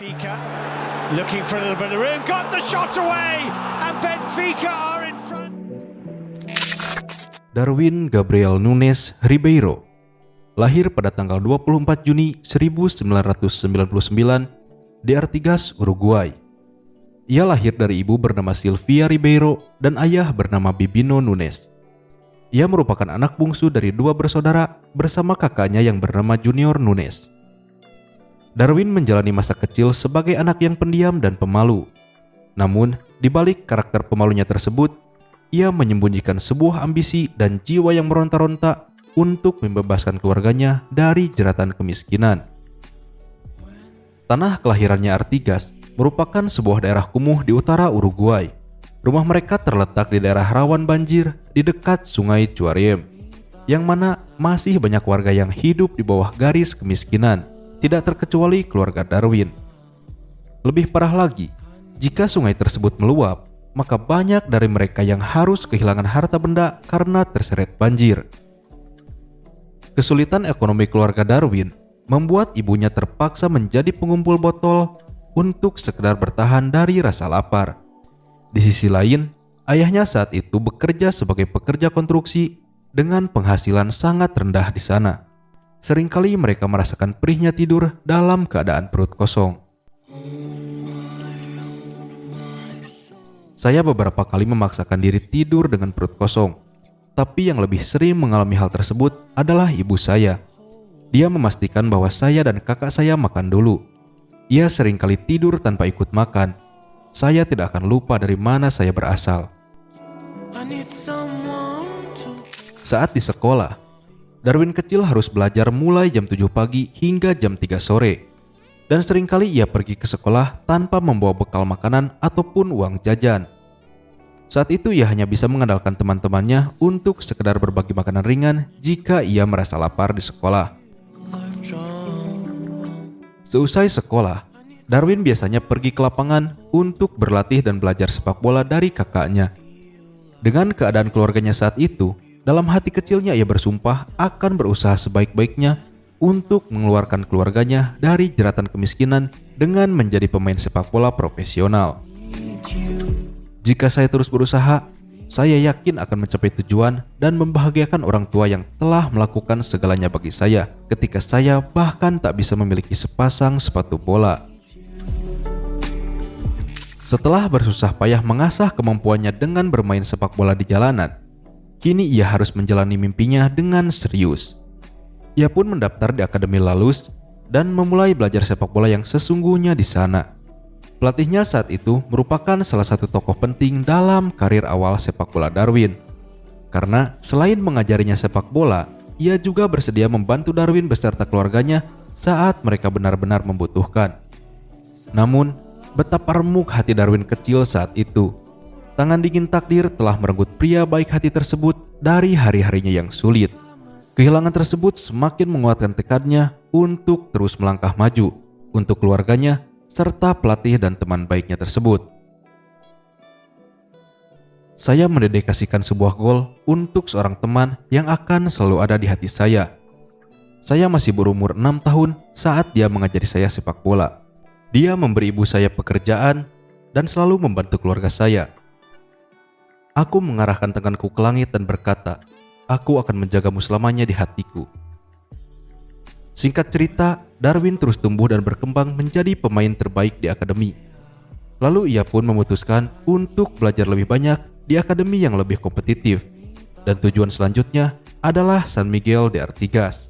Benfica looking for a little bit of room, got the shot away, and Benfica are in front. Darwin Gabriel Nunes Ribeiro lahir pada tanggal 24 Juni 1999 di Artigas, Uruguay. Ia lahir dari ibu bernama Sylvia Ribeiro dan ayah bernama Bibino Nunes. Ia merupakan anak bungsu dari dua bersaudara bersama kakaknya yang bernama Junior Nunes. Darwin menjalani masa kecil sebagai anak yang pendiam dan pemalu. Namun, di balik karakter pemalunya tersebut, ia menyembunyikan sebuah ambisi dan jiwa yang meronta-ronta untuk membebaskan keluarganya dari jeratan kemiskinan. Tanah kelahirannya Artigas merupakan sebuah daerah kumuh di utara Uruguay. Rumah mereka terletak di daerah rawan banjir di dekat sungai Cuariem, yang mana masih banyak warga yang hidup di bawah garis kemiskinan, tidak terkecuali keluarga Darwin. Lebih parah lagi, jika sungai tersebut meluap, maka banyak dari mereka yang harus kehilangan harta benda karena terseret banjir. Kesulitan ekonomi keluarga Darwin membuat ibunya terpaksa menjadi pengumpul botol untuk sekedar bertahan dari rasa lapar. Di sisi lain, ayahnya saat itu bekerja sebagai pekerja konstruksi dengan penghasilan sangat rendah di sana. Seringkali mereka merasakan perihnya tidur dalam keadaan perut kosong. Saya beberapa kali memaksakan diri tidur dengan perut kosong, tapi yang lebih sering mengalami hal tersebut adalah ibu saya. Dia memastikan bahwa saya dan kakak saya makan dulu. Ia sering kali tidur tanpa ikut makan. Saya tidak akan lupa dari mana saya berasal. Saat di sekolah, Darwin kecil harus belajar mulai jam 7 pagi hingga jam 3 sore. Dan sering kali ia pergi ke sekolah tanpa membawa bekal makanan ataupun uang jajan. Saat itu ia hanya bisa mengandalkan teman-temannya untuk sekedar berbagi makanan ringan jika ia merasa lapar di sekolah. Seusai sekolah, Darwin biasanya pergi ke lapangan untuk berlatih dan belajar sepak bola dari kakaknya. Dengan keadaan keluarganya saat itu, dalam hati kecilnya ia bersumpah akan berusaha sebaik-baiknya untuk mengeluarkan keluarganya dari jeratan kemiskinan dengan menjadi pemain sepak bola profesional. Jika saya terus berusaha, saya yakin akan mencapai tujuan dan membahagiakan orang tua yang telah melakukan segalanya bagi saya ketika saya bahkan tak bisa memiliki sepasang sepatu bola. Setelah bersusah payah mengasah kemampuannya dengan bermain sepak bola di jalanan, kini ia harus menjalani mimpinya dengan serius. Ia pun mendaftar di Akademi Lalus dan memulai belajar sepak bola yang sesungguhnya di sana. Pelatihnya saat itu merupakan salah satu tokoh penting dalam karir awal sepak bola Darwin. Karena selain mengajarinya sepak bola, ia juga bersedia membantu Darwin beserta keluarganya saat mereka benar-benar membutuhkan. Namun, betapa remuk hati Darwin kecil saat itu. Tangan dingin takdir telah merenggut pria baik hati tersebut dari hari-harinya yang sulit. Kehilangan tersebut semakin menguatkan tekadnya untuk terus melangkah maju untuk keluarganya serta pelatih dan teman baiknya tersebut. Saya mendedikasikan sebuah gol untuk seorang teman yang akan selalu ada di hati saya. Saya masih berumur 6 tahun saat dia mengajari saya sepak bola. Dia memberi ibu saya pekerjaan dan selalu membantu keluarga saya. Aku mengarahkan tanganku ke langit dan berkata, aku akan menjagamu selamanya di hatiku. Singkat cerita, Darwin terus tumbuh dan berkembang menjadi pemain terbaik di akademi. Lalu ia pun memutuskan untuk belajar lebih banyak di akademi yang lebih kompetitif. Dan tujuan selanjutnya adalah San Miguel de Artigas.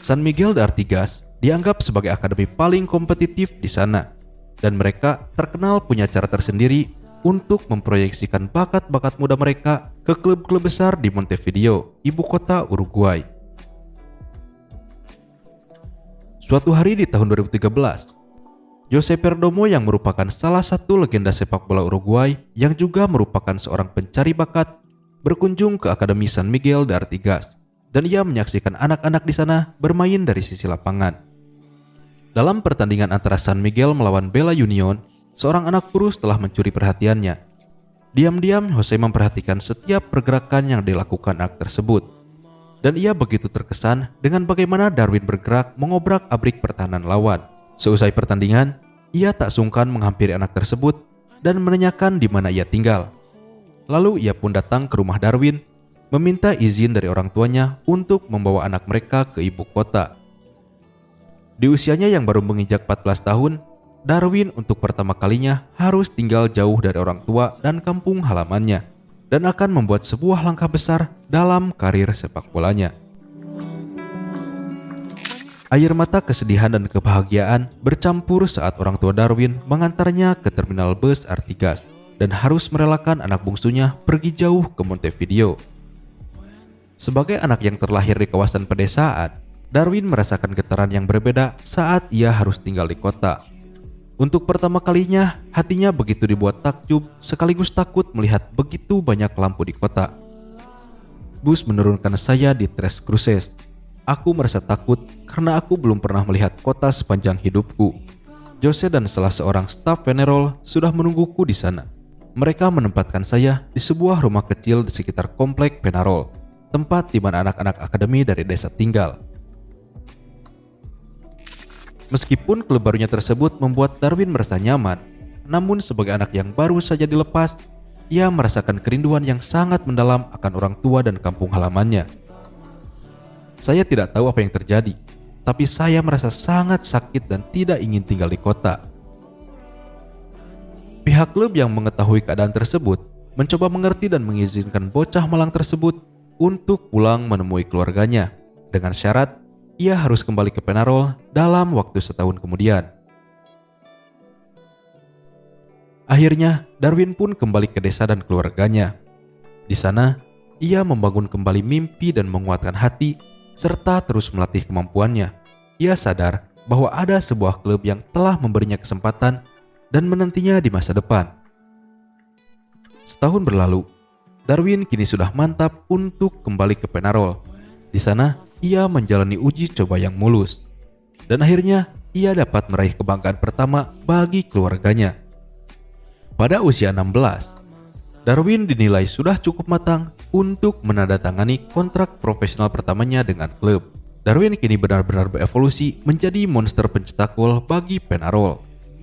San Miguel de Artigas dianggap sebagai akademi paling kompetitif di sana. Dan mereka terkenal punya cara tersendiri untuk memproyeksikan bakat-bakat muda mereka ke klub-klub besar di Montevideo, ibu kota Uruguay. Suatu hari di tahun 2013, Jose Perdomo yang merupakan salah satu legenda sepak bola Uruguay yang juga merupakan seorang pencari bakat berkunjung ke Akademi San Miguel de Artigas dan ia menyaksikan anak-anak di sana bermain dari sisi lapangan. Dalam pertandingan antara San Miguel melawan Bella Union, seorang anak kurus telah mencuri perhatiannya. Diam-diam Jose memperhatikan setiap pergerakan yang dilakukan anak tersebut. Dan ia begitu terkesan dengan bagaimana Darwin bergerak mengobrak-abrik pertahanan lawan. Seusai pertandingan, ia tak sungkan menghampiri anak tersebut dan menanyakan di mana ia tinggal. Lalu ia pun datang ke rumah Darwin, meminta izin dari orang tuanya untuk membawa anak mereka ke ibu kota. Di usianya yang baru menginjak 14 tahun, Darwin untuk pertama kalinya harus tinggal jauh dari orang tua dan kampung halamannya dan akan membuat sebuah langkah besar dalam karir sepak bolanya. Air mata kesedihan dan kebahagiaan bercampur saat orang tua Darwin mengantarnya ke terminal bus Artigas dan harus merelakan anak bungsunya pergi jauh ke Montevideo. Sebagai anak yang terlahir di kawasan pedesaan, Darwin merasakan getaran yang berbeda saat ia harus tinggal di kota untuk pertama kalinya, hatinya begitu dibuat takjub sekaligus takut melihat begitu banyak lampu di kota. Bus menurunkan saya di Tres Cruces. Aku merasa takut karena aku belum pernah melihat kota sepanjang hidupku. Jose dan salah seorang staf Venerol sudah menungguku di sana. Mereka menempatkan saya di sebuah rumah kecil di sekitar komplek Penarol, tempat di mana anak-anak akademi dari desa tinggal. Meskipun klub barunya tersebut membuat Darwin merasa nyaman, namun sebagai anak yang baru saja dilepas, ia merasakan kerinduan yang sangat mendalam akan orang tua dan kampung halamannya. Saya tidak tahu apa yang terjadi, tapi saya merasa sangat sakit dan tidak ingin tinggal di kota. Pihak klub yang mengetahui keadaan tersebut mencoba mengerti dan mengizinkan bocah malang tersebut untuk pulang menemui keluarganya dengan syarat ia harus kembali ke Penarol dalam waktu setahun kemudian. Akhirnya, Darwin pun kembali ke desa dan keluarganya. Di sana, ia membangun kembali mimpi dan menguatkan hati, serta terus melatih kemampuannya. Ia sadar bahwa ada sebuah klub yang telah memberinya kesempatan dan menantinya di masa depan. Setahun berlalu, Darwin kini sudah mantap untuk kembali ke Penarol. Di sana, ia menjalani uji coba yang mulus. Dan akhirnya ia dapat meraih kebanggaan pertama bagi keluarganya. Pada usia 16, Darwin dinilai sudah cukup matang untuk menandatangani kontrak profesional pertamanya dengan klub. Darwin kini benar-benar berevolusi menjadi monster pencetak gol bagi Penarol.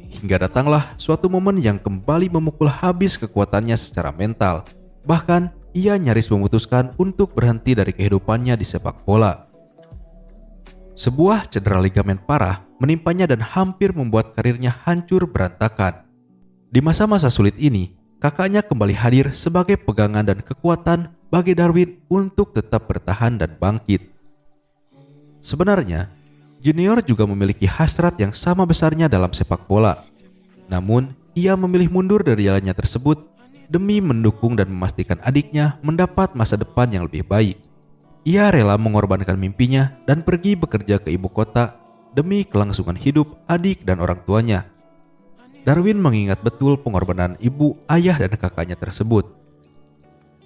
Hingga datanglah suatu momen yang kembali memukul habis kekuatannya secara mental. Bahkan, ia nyaris memutuskan untuk berhenti dari kehidupannya di sepak bola. Sebuah cedera ligamen parah menimpanya dan hampir membuat karirnya hancur berantakan. Di masa-masa sulit ini, kakaknya kembali hadir sebagai pegangan dan kekuatan bagi Darwin untuk tetap bertahan dan bangkit. Sebenarnya, Junior juga memiliki hasrat yang sama besarnya dalam sepak bola. Namun, ia memilih mundur dari jalannya tersebut demi mendukung dan memastikan adiknya mendapat masa depan yang lebih baik. Ia rela mengorbankan mimpinya dan pergi bekerja ke ibu kota demi kelangsungan hidup adik dan orang tuanya. Darwin mengingat betul pengorbanan ibu, ayah, dan kakaknya tersebut.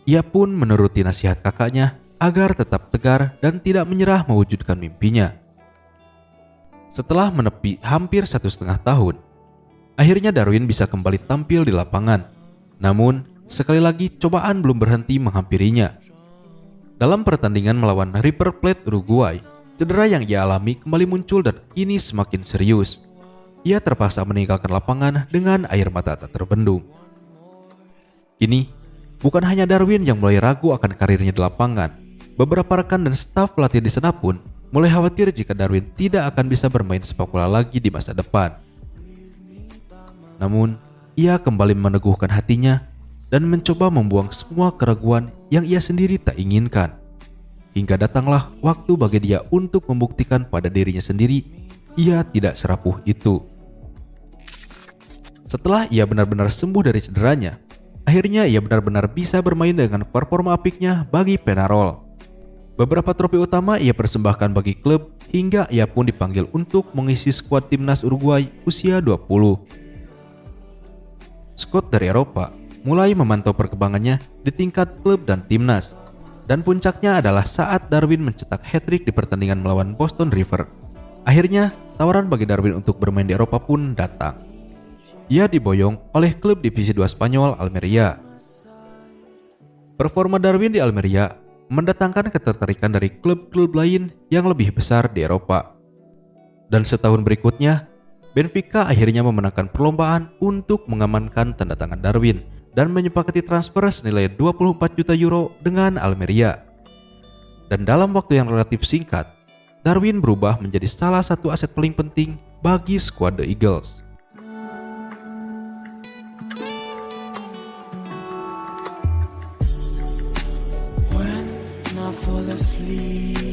Ia pun menuruti nasihat kakaknya agar tetap tegar dan tidak menyerah mewujudkan mimpinya. Setelah menepi hampir satu setengah tahun, akhirnya Darwin bisa kembali tampil di lapangan. Namun, sekali lagi cobaan belum berhenti menghampirinya. Dalam pertandingan melawan River Plate Uruguay, cedera yang ia alami kembali muncul dan kini semakin serius. Ia terpaksa meninggalkan lapangan dengan air mata tak terbendung. Kini, bukan hanya Darwin yang mulai ragu akan karirnya di lapangan. Beberapa rekan dan staf pelatih di sana pun mulai khawatir jika Darwin tidak akan bisa bermain sepak bola lagi di masa depan. Namun, ia kembali meneguhkan hatinya dan mencoba membuang semua keraguan yang ia sendiri tak inginkan. Hingga datanglah waktu bagi dia untuk membuktikan pada dirinya sendiri ia tidak serapuh itu. Setelah ia benar-benar sembuh dari cederanya, akhirnya ia benar-benar bisa bermain dengan performa apiknya bagi Penarol. Beberapa trofi utama ia persembahkan bagi klub hingga ia pun dipanggil untuk mengisi skuad timnas Uruguay usia 20. Scott dari Eropa mulai memantau perkembangannya di tingkat klub dan timnas. Dan puncaknya adalah saat Darwin mencetak hat-trick di pertandingan melawan Boston River. Akhirnya, tawaran bagi Darwin untuk bermain di Eropa pun datang. Ia diboyong oleh klub divisi 2 Spanyol Almeria. Performa Darwin di Almeria mendatangkan ketertarikan dari klub-klub lain yang lebih besar di Eropa. Dan setahun berikutnya, Benfica akhirnya memenangkan perlombaan untuk mengamankan tanda tangan Darwin dan menyepakati transfer senilai 24 juta euro dengan Almeria. Dan dalam waktu yang relatif singkat, Darwin berubah menjadi salah satu aset paling penting bagi skuad The Eagles. When I fall asleep.